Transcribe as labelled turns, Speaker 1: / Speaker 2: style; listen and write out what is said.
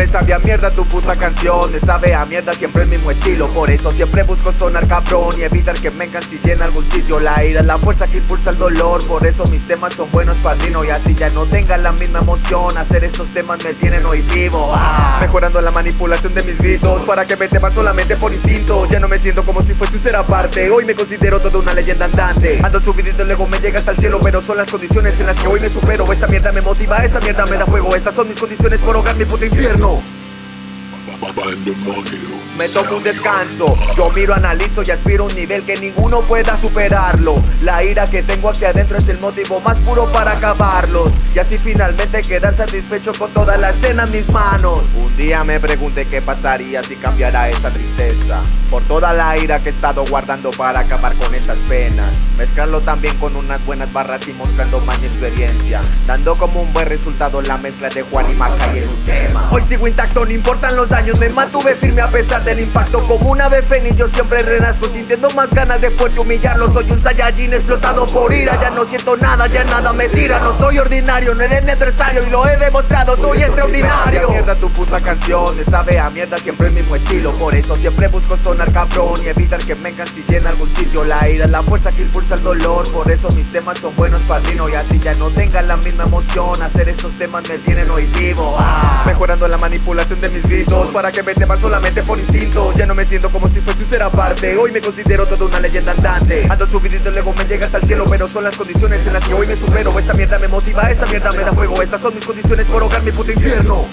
Speaker 1: Me sabe a mierda tu puta canción, me sabe a mierda siempre el mismo estilo. Por eso siempre busco sonar cabrón y evitar que me encancille en algún sitio. La ira la fuerza que impulsa el dolor, por eso mis temas son buenos padrino Y así ya no tengan la misma emoción, hacer estos temas me tienen hoy vivo. Ah. Mejorando la manipulación de mis gritos, para que me teman solamente por instinto. Ya no me siento como si fuese un ser aparte, hoy me considero toda una leyenda andante. Ando subidito luego me llega hasta el cielo, pero son las condiciones en las que hoy me supero. Esta mierda me motiva, esta mierda me da fuego, estas son mis condiciones por ahogar mi puto infierno Oh. Me tomo un descanso, yo miro, analizo y aspiro a un nivel que ninguno pueda superarlo. La ira que tengo aquí adentro es el motivo más puro para acabarlos Y así finalmente quedar satisfecho con toda la escena en mis manos. Un día me pregunté qué pasaría si cambiara esa tristeza. Por toda la ira que he estado guardando para acabar con estas penas. Mezclarlo también con unas buenas barras y mostrando más experiencia. Dando como un buen resultado la mezcla de Juan y Maca y un tema. Hoy sigo intacto, no importan los daños me mantuve firme a pesar del impacto. Como una ave fénix yo siempre renazco Sintiendo más ganas de fuerte humillarlo. Soy un Saiyajin explotado por ira Ya no siento nada, ya nada me tira. No soy ordinario, no eres necessario Y lo he demostrado, soy extraordinario. a mierda tu puta canción Me sabe a mierda siempre el mismo estilo. Por eso siempre busco sonar cabrón Y evitar que me encancille en algún sitio. La ira es la fuerza que impulsa el dolor Por eso mis temas son buenos padrino Y así ya no tengan la misma emoción Hacer estos temas me tienen hoy vivo. Ah. Mejorando la manipulación de mis gritos. Para que me teman solamente por instinto. Ya no me siento como si fuese un ser aparte. Hoy me considero toda una leyenda andante. Ando subidito luego me llega hasta el cielo Pero son las condiciones en las que hoy me supero. Esta mierda me motiva, esta mierda me da fuego. Estas son mis condiciones por ahogar mi puto infierno